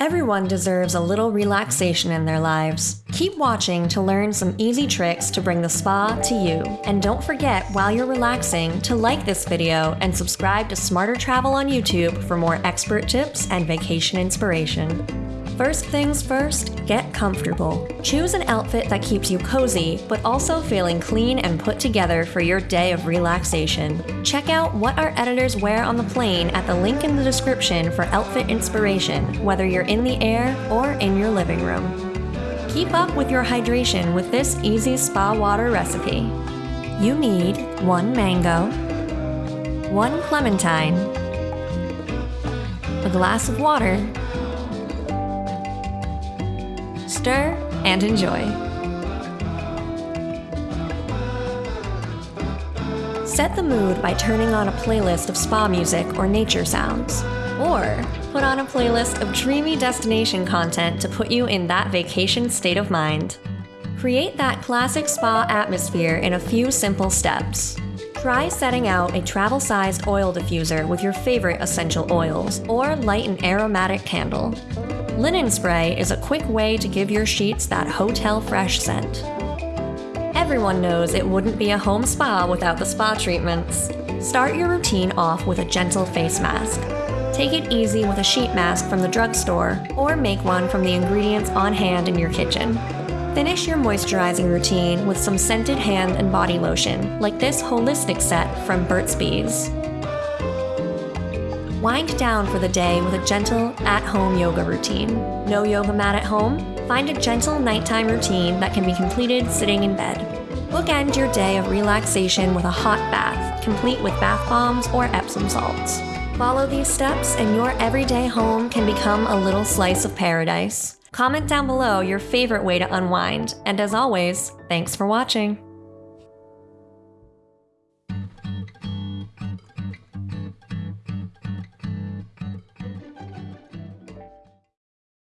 Everyone deserves a little relaxation in their lives. Keep watching to learn some easy tricks to bring the spa to you. And don't forget, while you're relaxing, to like this video and subscribe to Smarter Travel on YouTube for more expert tips and vacation inspiration. First things first, get comfortable. Choose an outfit that keeps you cozy, but also feeling clean and put together for your day of relaxation. Check out what our editors wear on the plane at the link in the description for outfit inspiration, whether you're in the air or in your living room. Keep up with your hydration with this easy spa water recipe. You need one mango, one clementine, a glass of water, stir, and enjoy. Set the mood by turning on a playlist of spa music or nature sounds. Or put on a playlist of dreamy destination content to put you in that vacation state of mind. Create that classic spa atmosphere in a few simple steps. Try setting out a travel sized oil diffuser with your favorite essential oils, or light an aromatic candle. Linen spray is a quick way to give your sheets that hotel fresh scent. Everyone knows it wouldn't be a home spa without the spa treatments. Start your routine off with a gentle face mask. Take it easy with a sheet mask from the drugstore, or make one from the ingredients on hand in your kitchen. Finish your moisturizing routine with some scented hand and body lotion, like this holistic set from Burt's Bees. Wind down for the day with a gentle, at home yoga routine. No yoga mat at home? Find a gentle nighttime routine that can be completed sitting in bed. Bookend your day of relaxation with a hot bath, complete with bath bombs or Epsom salts. Follow these steps, and your everyday home can become a little slice of paradise. Comment down below your favorite way to unwind, and as always, thanks for watching.